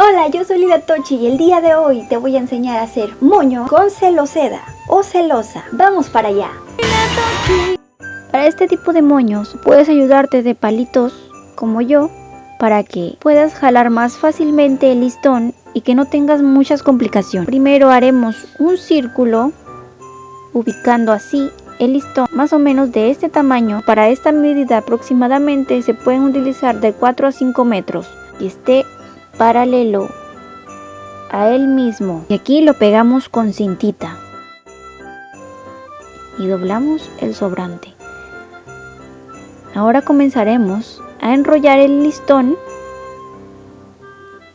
Hola, yo soy Lila Tochi y el día de hoy te voy a enseñar a hacer moño con celoseda o celosa. Vamos para allá. Para este tipo de moños puedes ayudarte de palitos como yo para que puedas jalar más fácilmente el listón y que no tengas muchas complicaciones. Primero haremos un círculo ubicando así el listón más o menos de este tamaño. Para esta medida aproximadamente se pueden utilizar de 4 a 5 metros y esté paralelo a él mismo. Y aquí lo pegamos con cintita y doblamos el sobrante. Ahora comenzaremos a enrollar el listón.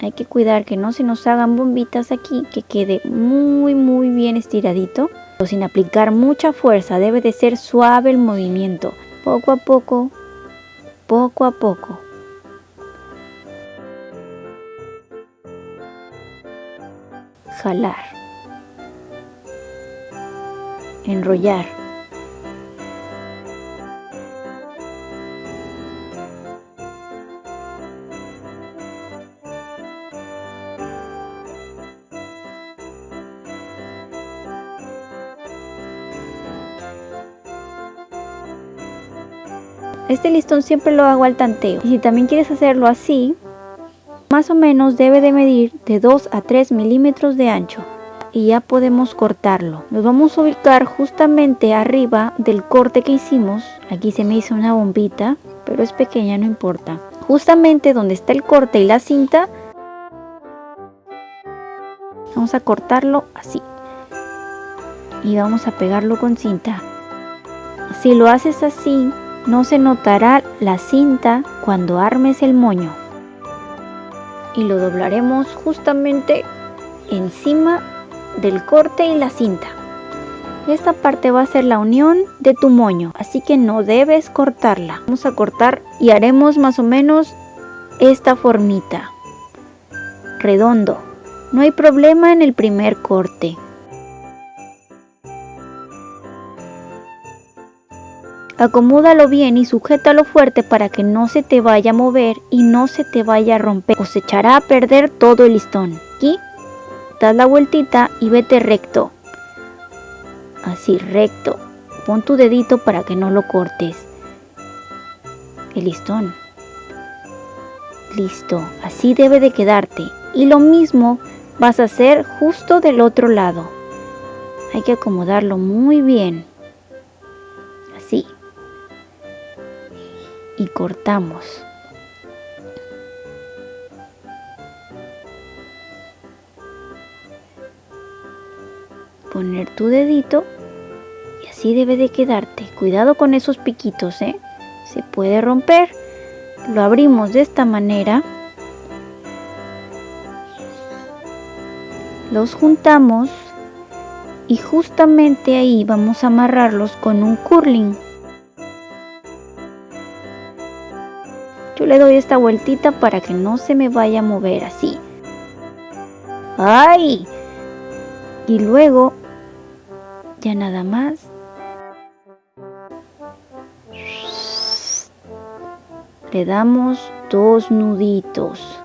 Hay que cuidar que no se nos hagan bombitas aquí, que quede muy muy bien estiradito. Sin aplicar mucha fuerza, debe de ser suave el movimiento. Poco a poco, poco a poco. Jalar. Enrollar. Este listón siempre lo hago al tanteo. Y si también quieres hacerlo así, más o menos debe de medir de 2 a 3 milímetros de ancho. Y ya podemos cortarlo. Nos vamos a ubicar justamente arriba del corte que hicimos. Aquí se me hizo una bombita, pero es pequeña, no importa. Justamente donde está el corte y la cinta, vamos a cortarlo así. Y vamos a pegarlo con cinta. Si lo haces así, no se notará la cinta cuando armes el moño. Y lo doblaremos justamente encima del corte y la cinta. Esta parte va a ser la unión de tu moño, así que no debes cortarla. Vamos a cortar y haremos más o menos esta formita. Redondo. No hay problema en el primer corte. Acomódalo bien y sujétalo fuerte para que no se te vaya a mover y no se te vaya a romper o se echará a perder todo el listón. Aquí, das la vueltita y vete recto. Así, recto. Pon tu dedito para que no lo cortes. El listón. Listo, así debe de quedarte. Y lo mismo vas a hacer justo del otro lado. Hay que acomodarlo muy bien. Y cortamos. Poner tu dedito y así debe de quedarte. Cuidado con esos piquitos, ¿eh? Se puede romper. Lo abrimos de esta manera. Los juntamos y justamente ahí vamos a amarrarlos con un curling. Yo le doy esta vueltita para que no se me vaya a mover así. ¡Ay! Y luego, ya nada más. Le damos dos nuditos.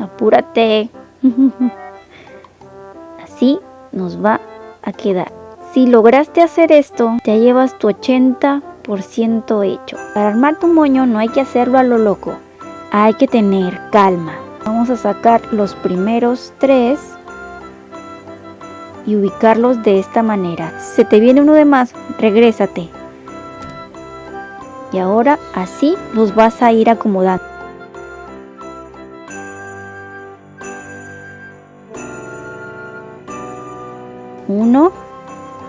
Apúrate. Así nos va a quedar. Si lograste hacer esto, ya llevas tu 80 hecho. Para armar tu moño no hay que hacerlo a lo loco, hay que tener calma. Vamos a sacar los primeros tres y ubicarlos de esta manera. Se te viene uno de más, regrésate. Y ahora así los vas a ir acomodando. Uno,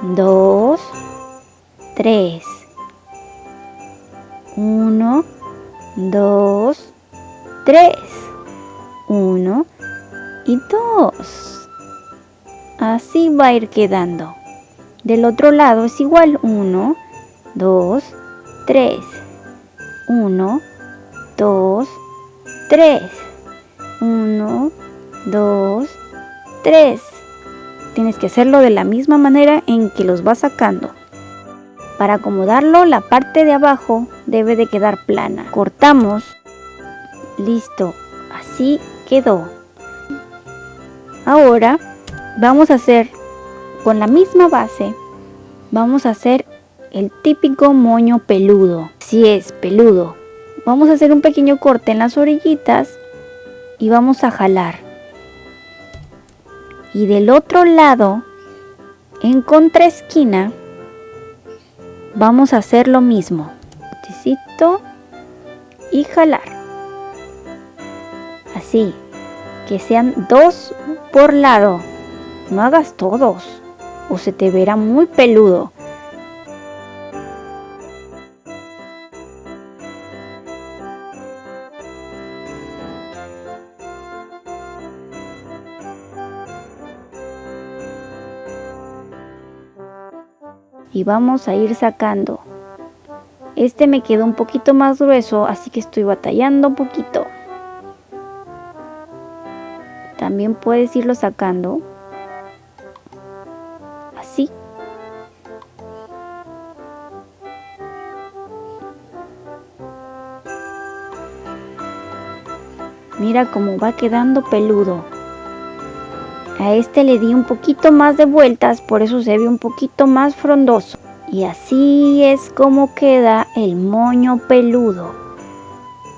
dos, tres. 1, 2, 3. 1 y 2. Así va a ir quedando. Del otro lado es igual. 1, 2, 3. 1, 2, 3. 1, 2, 3. Tienes que hacerlo de la misma manera en que los vas sacando. Para acomodarlo la parte de abajo debe de quedar plana. Cortamos. Listo. Así quedó. Ahora vamos a hacer con la misma base, vamos a hacer el típico moño peludo. Si es peludo, vamos a hacer un pequeño corte en las orillitas y vamos a jalar. Y del otro lado, en contraesquina, vamos a hacer lo mismo. y jalar. Así, que sean dos por lado. No hagas todos o se te verá muy peludo. Y vamos a ir sacando. Este me quedó un poquito más grueso, así que estoy batallando un poquito. También puedes irlo sacando. Así. Mira cómo va quedando peludo. A este le di un poquito más de vueltas, por eso se ve un poquito más frondoso. Y así es como queda el moño peludo.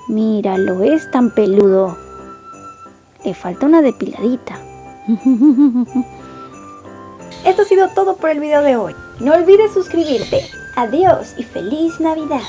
Míralo, es tan peludo. Le falta una depiladita. Esto ha sido todo por el video de hoy. No olvides suscribirte. Adiós y feliz Navidad.